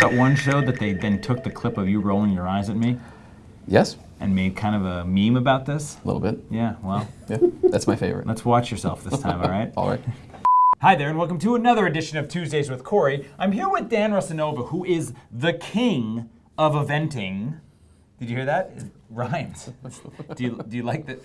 That one show that they then took the clip of you rolling your eyes at me Yes, and made kind of a meme about this. a little bit. Yeah, well, Yeah, that's my favorite. let's watch yourself this time, all right? All right. Hi there, and welcome to another edition of Tuesdays with Corey. I'm here with Dan Rosanova, who is the king of eventing. Did you hear that? It rhymes. do, you, do you like that?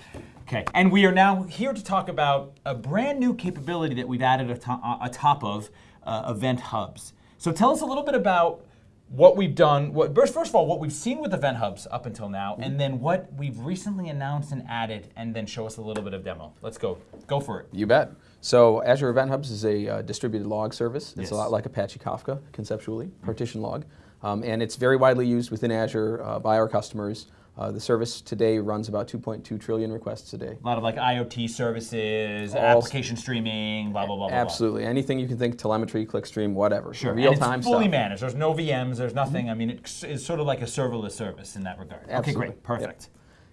Okay, and we are now here to talk about a brand new capability that we've added uh, atop of uh, Event Hubs. So tell us a little bit about what we've done. What, first, first of all, what we've seen with Event Hubs up until now, and then what we've recently announced and added, and then show us a little bit of demo. Let's go. Go for it. You bet. So Azure Event Hubs is a uh, distributed log service. It's Yes. a lot like Apache Kafka, conceptually, partition log. Um, and it's very widely used within Azure uh, by our customers. Uh, the service today runs about 2.2 trillion requests a day. A lot of like IoT services, All- application streaming, blah blah blah. blah, Absolutely. Anything you can think, telemetry, clickstream, whatever. Sure. Real and time it's fully stuff. managed. There's no VMs. There's nothing. I mean, it's, it's sort of like a serverless service in that regard. Okay, great, perfect.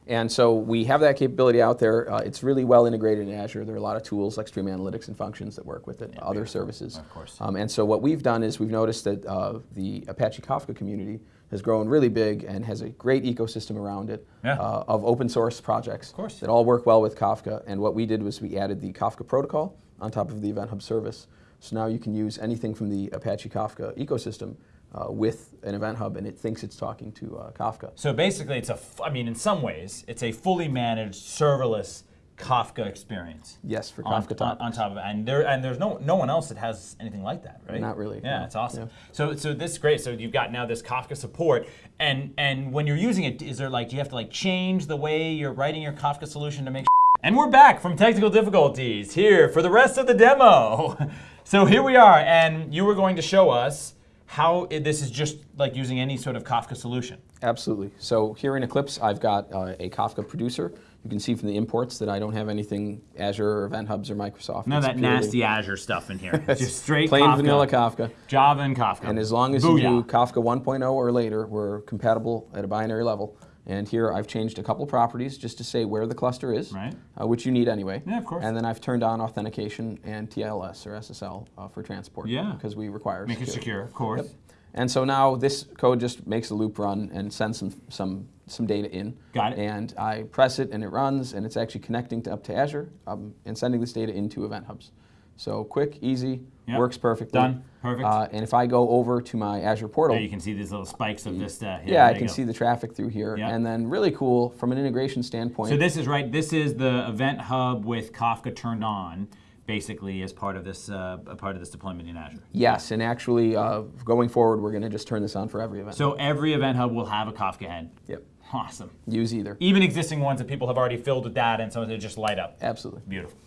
And so we have that capability out there. Uh, it's really well integrated in Azure. There are a lot of tools like Stream Analytics and functions that work with it, other services. Of course. Um, and so what we've done is we've noticed that uh, the Apache Kafka community has grown really big and has a great ecosystem around it Yeah. uh, of open source projects course. that all work well with Kafka. And what we did was we added the Kafka protocol on top of the Event Hub service. So now you can use anything from the Apache Kafka ecosystem uh, with an Event Hub, and it thinks it's talking to uh, Kafka. So basically, it's a. f- I mean, in some ways, it's a fully managed serverless Kafka experience. Yes, for on, Kafka on, top. on top of it, and there and there's no no one else that has anything like that, right? Not really, Yeah, no. it's awesome. Yeah. So so this is great. So you've got now this Kafka support, and and when you're using it, is there like do you have to like change the way you're writing your Kafka solution to make? And we're back from technical difficulties here for the rest of the demo. so here we are, and you were going to show us how it, this is just like using any sort of Kafka solution. Absolutely. So here in Eclipse, I've got uh, a Kafka producer. You can see from the imports that I don't have anything Azure or Event Hubs or Microsoft. It's that nasty Azure stuff in here. Just straight plain Kafka. vanilla Kafka. Java and Kafka. And as long as you do Kafka 1.0 or later, we're compatible at a binary level. And here I've changed a couple properties just to say where the cluster is, Right. uh, which you need anyway. Yeah, of course. And then I've turned on authentication and TLS or SSL uh, for transport. Yeah. Because we require Make it secure, of course. Yep. And so now this code just makes a loop run and sends some some some data in. Got it. And I press it and it runs and it's actually connecting to, up to Azure um, and sending this data into Event Hubs. So quick, easy, Yep. works perfectly. Done. Perfect. Uh, and if I go over to my Azure portal, There you can see these little spikes of this. Uh, yeah, I can see the traffic through here. Yep. And then really cool from an integration standpoint. So this is right. This is the Event Hub with Kafka turned on, basically as part of this uh, a part of this deployment in Azure. yes, and actually uh, going forward, we're going to just turn this on for every event. So every Event Hub will have a Kafka head. yep, Awesome. use either. Even existing ones that people have already filled with data, and some of them just light up. Absolutely. Beautiful.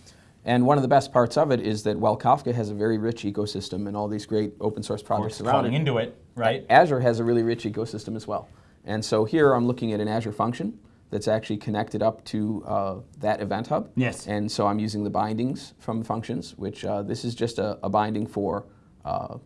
And one of the best parts of it is that while Kafka has a very rich ecosystem and all these great open source projects around it, into it, right? Azure has a really rich ecosystem as well. And so here I'm looking at an Azure function that's actually connected up to uh, that event hub. Yes. And so I'm using the bindings from functions, which uh, this is just a, a binding for uh,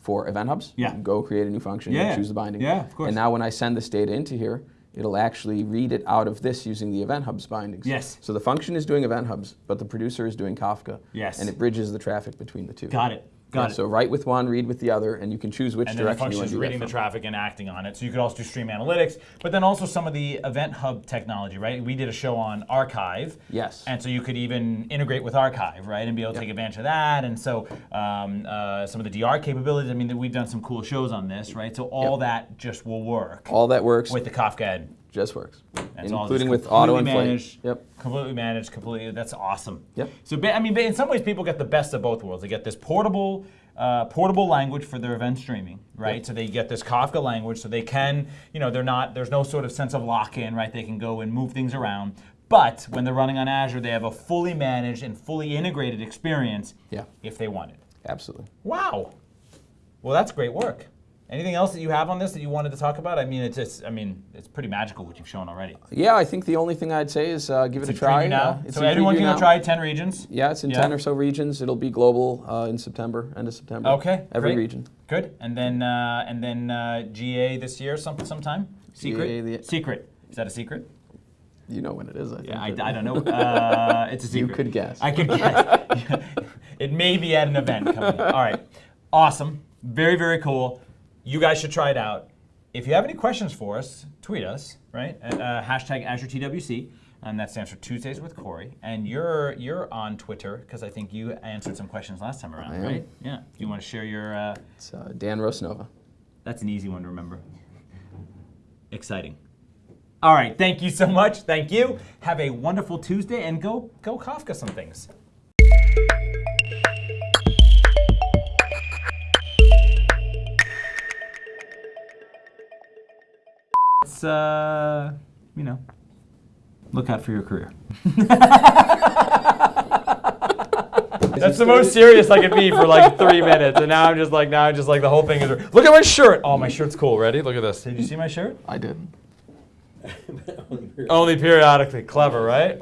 for event hubs. Yeah. Go create a new function Yeah. and choose the binding. Yeah, of course. And now when I send this data into here, it'll actually read it out of this using the event hubs bindings. Yes. So the function is doing event hubs, but the producer is doing Kafka. Yes. And it bridges the traffic between the two. Got it. Got it. So write with one, read with the other, and you can choose which and direction you want to do reading the traffic and acting on it. So you could also do stream analytics, but then also some of the event hub technology, right? We did a show on archive. Yes. And so you could even integrate with archive, right, and be able to Yep. take advantage of that. And so um, uh, some of the DR capabilities. I mean, we've done some cool shows on this, right? So all Yep. that just will work All that works with the Kafka. Just works, That's including with auto inflate. managed. Yep. Completely managed, completely. That's awesome. Yep. So I mean, in some ways, people get the best of both worlds. They get this portable, uh, portable language for their event streaming, right? Yep. So they get this Kafka language, so they can, you know, they're not. There's no sort of sense of lock-in, right? They can go and move things around. But when they're running on Azure, they have a fully managed and fully integrated experience. Yeah. If they want it. Absolutely. Wow. Well, that's great work. Anything else that you have on this that you wanted to talk about? I mean, it's just, I mean, it's pretty magical what you've shown already. Yeah, I think the only thing I'd say is uh, give it It's a try. now. Uh, so everyone can now. try 10 regions. Yeah, it's in Yeah. 10 or so regions. It'll be global uh, in September, end of September. Okay, Every great. region. Good. And then uh, and then uh, GA this year some sometime. Secret. The- secret. Is that a secret? You know when it is, I think. Yeah, I, I don't know. Uh, it's a secret. You could guess. I could guess. it may be at an event coming. up. All right. Awesome. Very, very cool. You guys should try it out. If you have any questions for us, tweet us, right? At, uh, hashtag AzureTWC. And that stands for Tuesdays with Corey. And you're you're on Twitter because I think you answered some questions last time around, right? Yeah. Do you want to share your? Uh, It's uh, Dan Rosanova. that's an easy one to remember. Exciting. All right, thank you so much. Thank you. Have a wonderful Tuesday and go go Kafka some things. It's uh, you know, look out for your career. That's the most serious I could be for like three minutes, and now I'm just like, now I'm just like the whole thing is. Look at my shirt. Oh, my shirt's cool. Ready? Look at this. Did you see my shirt? I did. Only periodically. Clever, right?